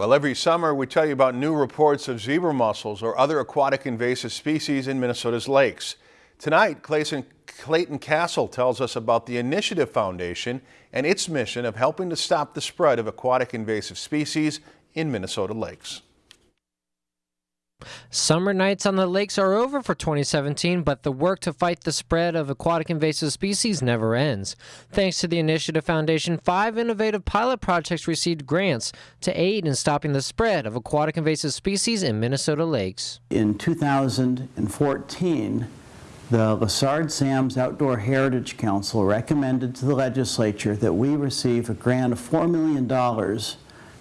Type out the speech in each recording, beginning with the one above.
Well, every summer we tell you about new reports of zebra mussels or other aquatic invasive species in Minnesota's lakes. Tonight, Clayton, Clayton Castle tells us about the Initiative Foundation and its mission of helping to stop the spread of aquatic invasive species in Minnesota lakes. Summer nights on the lakes are over for 2017, but the work to fight the spread of aquatic invasive species never ends. Thanks to the Initiative Foundation, five innovative pilot projects received grants to aid in stopping the spread of aquatic invasive species in Minnesota lakes. In 2014, the Lessard Sams Outdoor Heritage Council recommended to the legislature that we receive a grant of $4 million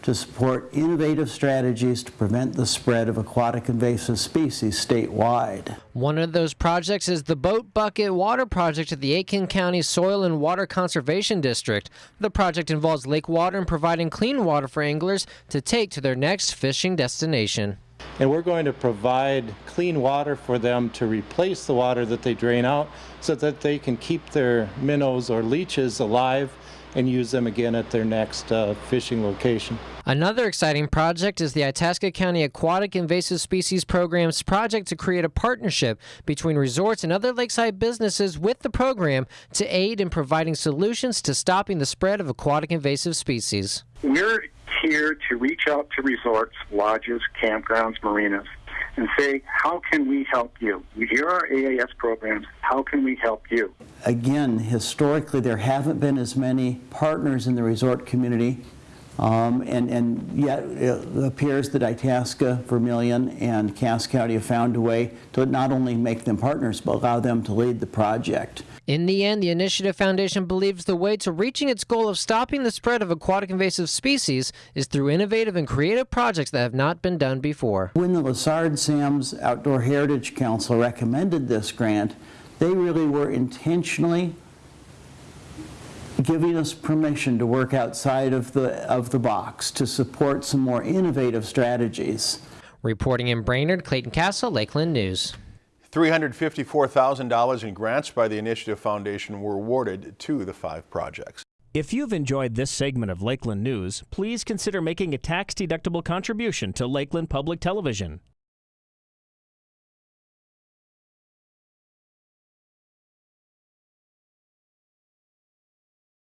to support innovative strategies to prevent the spread of aquatic invasive species statewide. One of those projects is the Boat Bucket Water Project at the Aitkin County Soil and Water Conservation District. The project involves lake water and providing clean water for anglers to take to their next fishing destination. And we're going to provide clean water for them to replace the water that they drain out so that they can keep their minnows or leeches alive and use them again at their next uh, fishing location. Another exciting project is the Itasca County Aquatic Invasive Species Program's project to create a partnership between resorts and other lakeside businesses with the program to aid in providing solutions to stopping the spread of aquatic invasive species. We're here to reach out to resorts, lodges, campgrounds, marinas, and say, how can we help you? Here are AIS programs. How can we help you? Again, historically, there haven't been as many partners in the resort community um, and, and, yet it appears that Itasca, Vermilion, and Cass County have found a way to not only make them partners, but allow them to lead the project. In the end, the Initiative Foundation believes the way to reaching its goal of stopping the spread of aquatic invasive species is through innovative and creative projects that have not been done before. When the Lessard Sams Outdoor Heritage Council recommended this grant, they really were intentionally giving us permission to work outside of the, of the box to support some more innovative strategies. Reporting in Brainerd, Clayton Castle, Lakeland News. $354,000 in grants by the Initiative Foundation were awarded to the five projects. If you've enjoyed this segment of Lakeland News, please consider making a tax-deductible contribution to Lakeland Public Television.